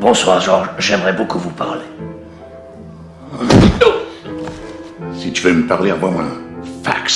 Bonsoir, Georges. J'aimerais beaucoup vous parler. Si tu veux me parler, envoie-moi un fax.